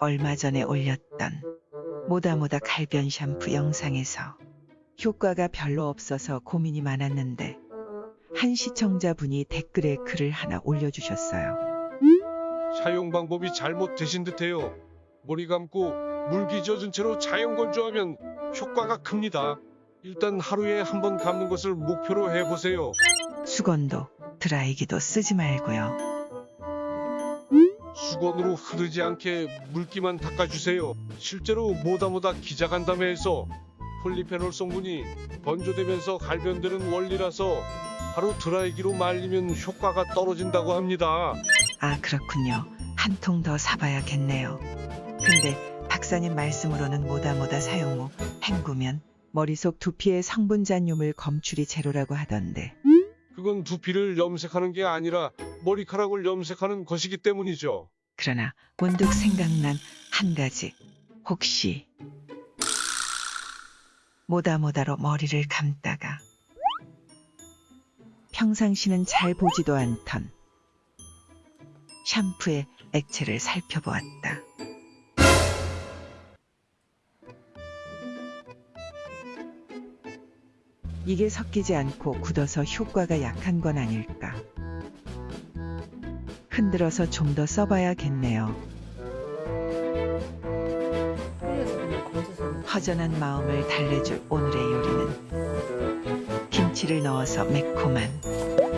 얼마 전에 올렸던 모다모다 갈변 샴푸 영상에서 효과가 별로 없어서 고민이 많았는데 한 시청자분이 댓글에 글을 하나 올려주셨어요. 사용 방법이 잘못되신 듯해요. 머리 감고 물기 젖은 채로 자연 건조하면 효과가 큽니다. 일단 하루에 한 번 감는 것을 목표로 해보세요. 수건도 드라이기도 쓰지 말고요. 수건으로 흐르지 않게 물기만 닦아주세요. 실제로 모다모다 기자간담회에서 폴리페놀 성분이 번조되면서 갈변되는 원리라서 하루 드라이기로 말리면 효과가 떨어진다고 합니다. 아, 그렇군요. 한 통 더 사봐야겠네요. 근데 박사님 말씀으로는 모다모다 사용 후 헹구면 머릿속 두피의 성분 잔륨을 검출이 제로라고 하던데 그건 두피를 염색하는 게 아니라 머리카락을 염색하는 것이기 때문이죠. 그러나 문득 생각난 한 가지 혹시 모다모다로 머리를 감다가 평상시는 잘 보지도 않던 샴푸의 액체를 살펴보았다. 이게 섞이지 않고 굳어서 효과가 약한 건 아닐까. 흔들어서 좀 더 써봐야겠네요. 허전한 마음을 달래줄 오늘의 요리는 김치를 넣어서 매콤한